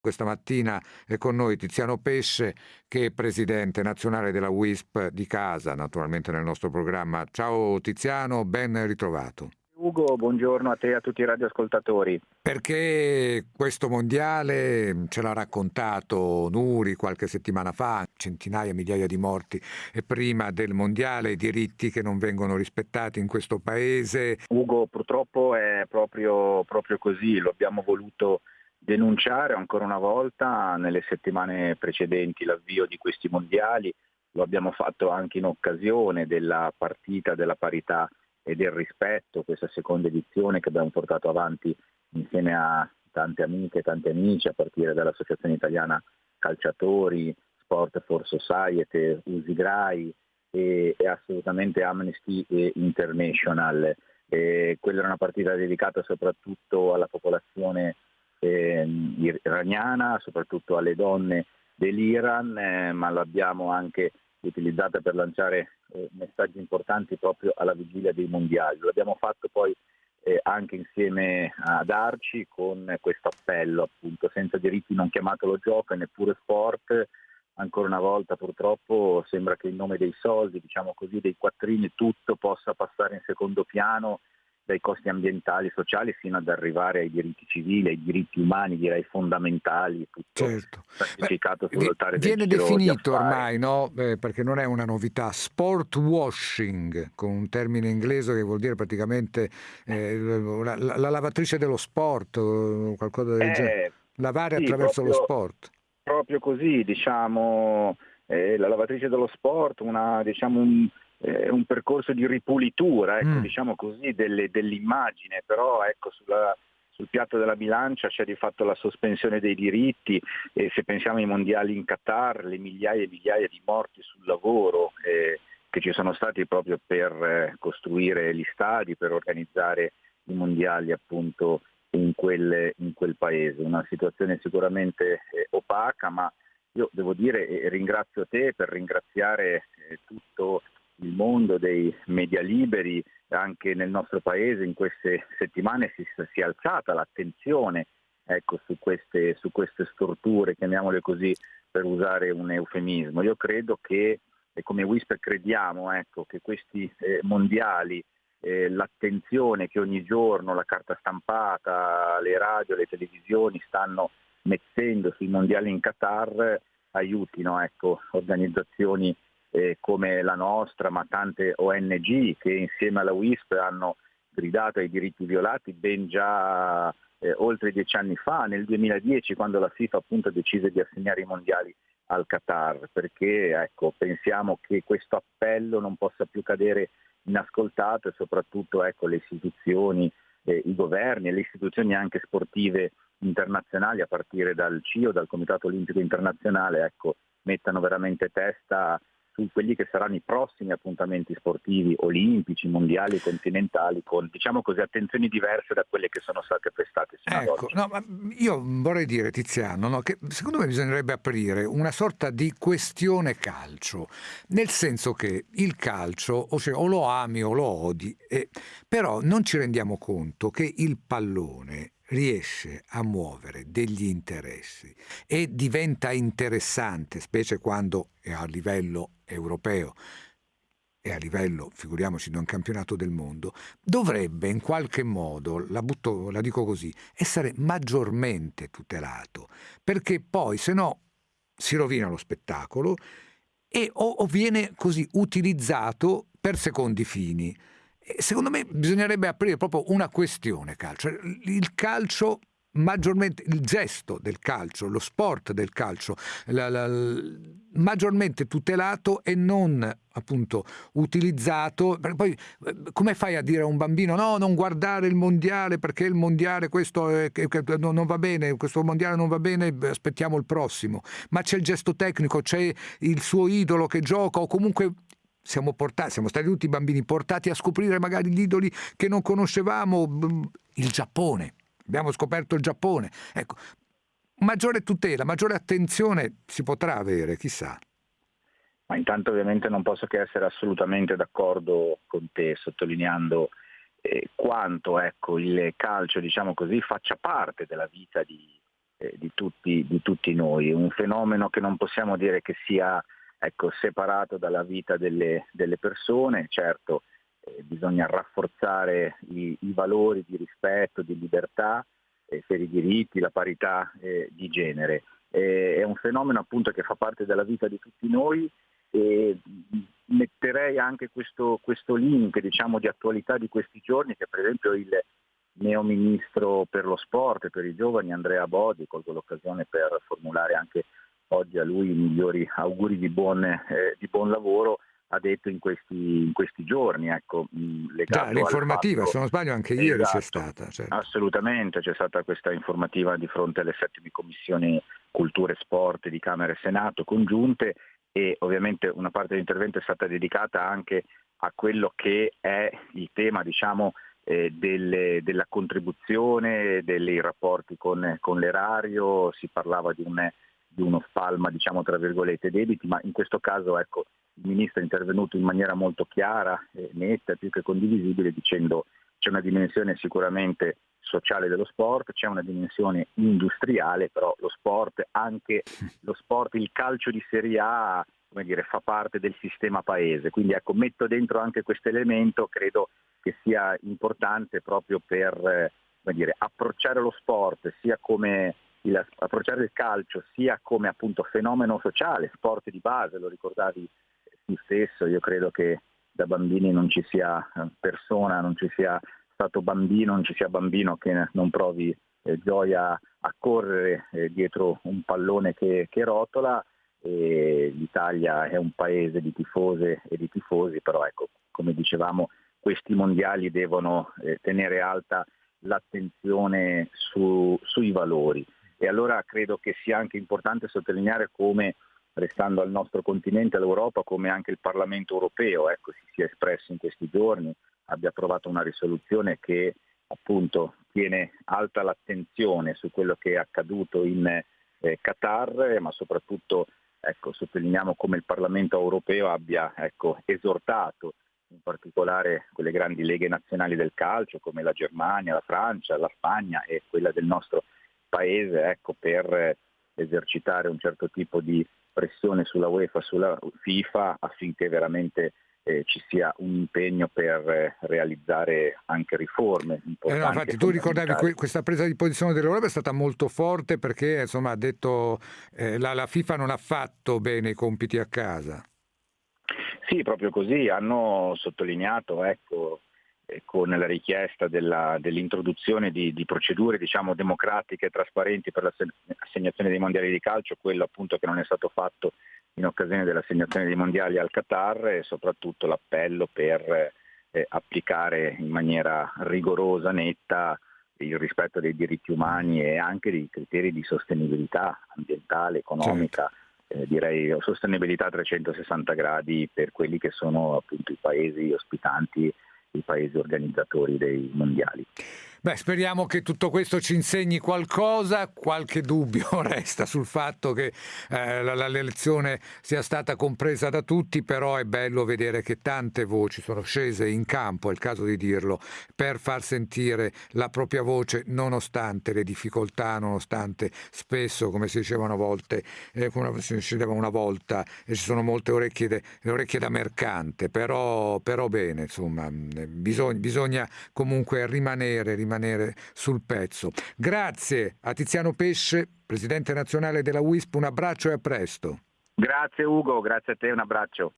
Questa mattina è con noi Tiziano Pesce, che è presidente nazionale della WISP di casa, naturalmente nel nostro programma. Ciao Tiziano, ben ritrovato. Ugo, buongiorno a te e a tutti i radioascoltatori. Perché questo mondiale ce l'ha raccontato Nuri qualche settimana fa, centinaia, migliaia di morti e prima del mondiale, i diritti che non vengono rispettati in questo paese. Ugo, purtroppo è proprio, proprio così, lo abbiamo voluto denunciare ancora una volta nelle settimane precedenti l'avvio di questi mondiali, lo abbiamo fatto anche in occasione della partita della parità e del rispetto, questa seconda edizione che abbiamo portato avanti insieme a tante amiche e tanti amici, a partire dall'Associazione Italiana Calciatori, Sport for Society, Usigrai e, e assolutamente Amnesty International. E quella era una partita dedicata soprattutto alla popolazione iraniana, soprattutto alle donne dell'Iran, eh, ma l'abbiamo anche utilizzata per lanciare eh, messaggi importanti proprio alla vigilia dei mondiali. Lo abbiamo fatto poi eh, anche insieme ad Arci con questo appello appunto senza diritti non chiamatelo gioco e neppure sport. Ancora una volta purtroppo sembra che in nome dei soldi, diciamo così, dei quattrini tutto possa passare in secondo piano dai costi ambientali e sociali fino ad arrivare ai diritti civili, ai diritti umani, direi fondamentali, tutto certo. sacrificato sull'altare del Viene definito ormai, no? eh, perché non è una novità, sport washing, con un termine inglese che vuol dire praticamente eh, la, la, la, lavatrice dello sport, qualcosa del eh, genere. Lavare sì, attraverso proprio, lo sport. Proprio così, diciamo, eh, la lavatrice dello sport, una, diciamo, un eh, un percorso di ripulitura, ecco, mm. diciamo così, delle, dell'immagine, però ecco, sulla, sul piatto della bilancia c'è di fatto la sospensione dei diritti e se pensiamo ai mondiali in Qatar, le migliaia e migliaia di morti sul lavoro eh, che ci sono stati proprio per eh, costruire gli stadi, per organizzare i mondiali appunto in quel, in quel paese. Una situazione sicuramente eh, opaca, ma io devo dire e ringrazio te per ringraziare eh, tutto il mondo dei media liberi, anche nel nostro paese in queste settimane si, si è alzata l'attenzione ecco, su, queste, su, queste, storture, chiamiamole così per usare un eufemismo. Io credo che, e come Whisper crediamo, ecco, che questi eh, mondiali, eh, l'attenzione che ogni giorno la carta stampata, le radio, le televisioni stanno mettendo sui mondiali in Qatar aiutino ecco, organizzazioni eh, come la nostra, ma tante ONG che insieme alla WISP hanno gridato ai diritti violati ben già eh, oltre dieci anni fa, nel 2010, quando la FIFA appunto decise di assegnare i mondiali al Qatar, perché ecco, pensiamo che questo appello non possa più cadere inascoltato e soprattutto ecco, le istituzioni, eh, i governi e le istituzioni anche sportive internazionali a partire dal CIO, dal Comitato Olimpico Internazionale, ecco, mettano veramente testa su quelli che saranno i prossimi appuntamenti sportivi olimpici, mondiali, continentali, con diciamo così attenzioni diverse da quelle che sono state prestate ecco. No, io vorrei dire, Tiziano, no, che secondo me bisognerebbe aprire una sorta di questione calcio, nel senso che il calcio o, cioè, o lo ami o lo odi, eh, però non ci rendiamo conto che il pallone riesce a muovere degli interessi e diventa interessante, specie quando è a livello europeo e a livello, figuriamoci, di un campionato del mondo, dovrebbe in qualche modo, la, butto, la dico così, essere maggiormente tutelato, perché poi se no si rovina lo spettacolo e o, o viene così utilizzato per secondi fini. Secondo me bisognerebbe aprire proprio una questione calcio. Il calcio maggiormente il gesto del calcio, lo sport del calcio, la, la, maggiormente tutelato e non appunto utilizzato. Poi come fai a dire a un bambino no, non guardare il mondiale perché il mondiale questo è, non va bene, questo mondiale non va bene, aspettiamo il prossimo. Ma c'è il gesto tecnico, c'è il suo idolo che gioca o comunque siamo, portati, siamo stati tutti bambini portati a scoprire magari gli idoli che non conoscevamo, il Giappone, abbiamo scoperto il Giappone. Ecco, maggiore tutela, maggiore attenzione si potrà avere, chissà. Ma intanto ovviamente non posso che essere assolutamente d'accordo con te, sottolineando eh, quanto ecco, il calcio, diciamo così, faccia parte della vita di, eh, di, tutti, di, tutti, noi, un fenomeno che non possiamo dire che sia ecco, separato dalla vita delle, delle persone, certo eh, bisogna rafforzare i, i, valori di rispetto, di libertà eh, per i diritti, la parità eh, di genere. è un fenomeno appunto che fa parte della vita di tutti noi e metterei anche questo, questo link diciamo, di attualità di questi giorni che per esempio il neo ministro per lo sport e per i giovani Andrea Bodi, colgo l'occasione per formulare anche oggi a lui i migliori auguri di buon, eh, di buon lavoro, ha detto in questi, in questi giorni. Ecco, Già, l'informativa, fatto, se non sbaglio anche esatto, ieri c'è esatto, stata. Certo. Assolutamente, c'è stata questa informativa di fronte alle settime commissioni cultura e sport di Camera e Senato congiunte e ovviamente una parte dell'intervento è stata dedicata anche a quello che è il tema diciamo, eh, delle, della contribuzione, dei rapporti con, con l'erario, si parlava di, un, di uno spalma diciamo, tra virgolette debiti, ma in questo caso ecco, il Ministro è intervenuto in maniera molto chiara, netta, più che condivisibile, dicendo c'è una dimensione sicuramente sociale dello sport, c'è una dimensione industriale, però lo sport, anche lo sport, il calcio di Serie A come dire, fa parte del sistema paese. Quindi ecco, metto dentro anche questo elemento, credo che sia importante proprio per eh, dire, approcciare lo sport sia come il, approcciare il calcio sia come appunto fenomeno sociale, sport di base, lo ricordavi tu stesso, io credo che da bambini non ci sia eh, persona, non ci sia stato bambino, non ci sia bambino che non provi eh, gioia a correre eh, dietro un pallone che, che rotola. E L'Italia è un paese di tifose e di tifosi, però ecco, come dicevamo, questi mondiali devono eh, tenere alta l'attenzione su, sui valori. E allora credo che sia anche importante sottolineare come, restando al nostro continente, all'Europa, come anche il Parlamento europeo ecco, si sia espresso in questi giorni, abbia approvato una risoluzione che appunto tiene alta l'attenzione su quello che è accaduto in eh, Qatar, ma soprattutto ecco, sottolineiamo come il Parlamento europeo abbia ecco, esortato in particolare quelle grandi leghe nazionali del calcio come la Germania, la Francia, la Spagna e quella del nostro paese ecco, per esercitare un certo tipo di pressione sulla UEFA, sulla FIFA affinché veramente eh, ci sia un impegno per eh, realizzare anche riforme Eh no, infatti tu ricordavi que- questa presa di posizione dell'Europa è stata molto forte perché insomma ha detto eh, la, la FIFA non ha fatto bene i compiti a casa. Sì, proprio così, hanno sottolineato ecco, eh, con la richiesta della, dell'introduzione di, di procedure diciamo, democratiche e trasparenti per l'assegnazione dei mondiali di calcio, quello appunto che non è stato fatto in occasione dell'assegnazione dei mondiali al Qatar e soprattutto l'appello per eh, applicare in maniera rigorosa, netta, il rispetto dei diritti umani e anche dei criteri di sostenibilità ambientale, economica, certo. eh, direi sostenibilità a 360 gradi per quelli che sono appunto i paesi ospitanti, i paesi organizzatori dei mondiali. Beh, speriamo che tutto questo ci insegni qualcosa, qualche dubbio resta sul fatto che eh, l'elezione sia stata compresa da tutti, però è bello vedere che tante voci sono scese in campo, è il caso di dirlo, per far sentire la propria voce nonostante le difficoltà, nonostante spesso, come si diceva una volta, eh, come si diceva una volta, e ci sono molte orecchie, de, orecchie da mercante, però, però bene, insomma, bisogna, bisogna comunque rimanere, rimanere rimanere sul pezzo. Grazie a Tiziano Pesce, presidente nazionale della WISP, un abbraccio e a presto. Grazie Ugo, grazie a te, un abbraccio.